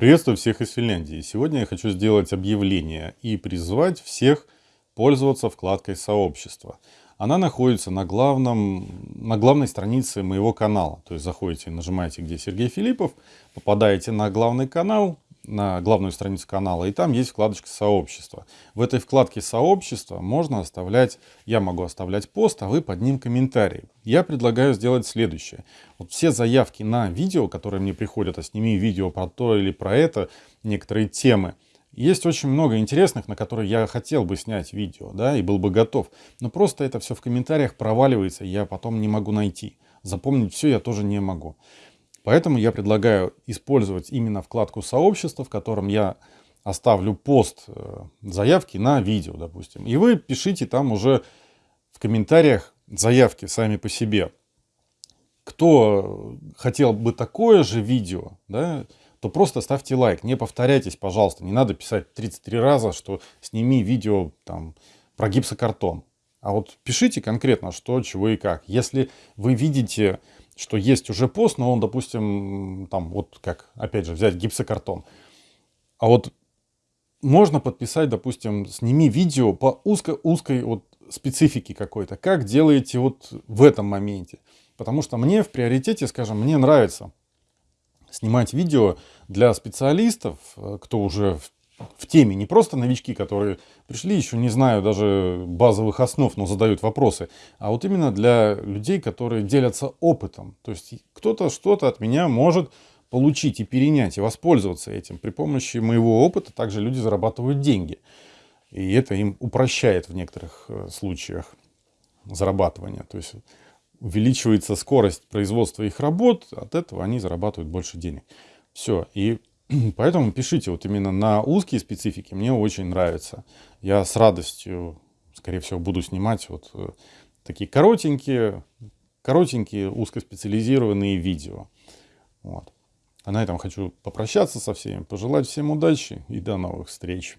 Приветствую всех из Финляндии. Сегодня я хочу сделать объявление и призвать всех пользоваться вкладкой сообщества. Она находится на, главном, на главной странице моего канала. То есть заходите, нажимаете, где Сергей Филиппов, попадаете на главный канал, на главную страницу канала, и там есть вкладочка «Сообщество». В этой вкладке «Сообщество» можно оставлять, я могу оставлять пост, а вы под ним комментарии. Я предлагаю сделать следующее. Вот все заявки на видео, которые мне приходят, а сними видео про то или про это, некоторые темы, есть очень много интересных, на которые я хотел бы снять видео, да, и был бы готов. Но просто это все в комментариях проваливается, и я потом не могу найти. Запомнить все я тоже не могу. Поэтому я предлагаю использовать именно вкладку сообщества, в котором я оставлю пост э, заявки на видео, допустим. И вы пишите там уже в комментариях заявки сами по себе. Кто хотел бы такое же видео, да, то просто ставьте лайк. Не повторяйтесь, пожалуйста. Не надо писать 33 раза, что сними видео там, про гипсокартон. А вот пишите конкретно, что, чего и как. Если вы видите что есть уже пост, но он, допустим, там вот как, опять же, взять гипсокартон. А вот можно подписать, допустим, сними видео по узко узкой вот специфике какой-то. Как делаете вот в этом моменте. Потому что мне в приоритете, скажем, мне нравится снимать видео для специалистов, э, кто уже в теме, не просто новички, которые пришли, еще не знаю даже базовых основ, но задают вопросы, а вот именно для людей, которые делятся опытом. То есть кто-то что-то от меня может получить и перенять, и воспользоваться этим. При помощи моего опыта также люди зарабатывают деньги. И это им упрощает в некоторых э, случаях зарабатывания. То есть увеличивается скорость производства их работ, от этого они зарабатывают больше денег. Все. И Поэтому пишите вот именно на узкие специфики, мне очень нравится. Я с радостью, скорее всего, буду снимать вот э, такие коротенькие, коротенькие узкоспециализированные видео. Вот. А на этом хочу попрощаться со всеми, пожелать всем удачи и до новых встреч.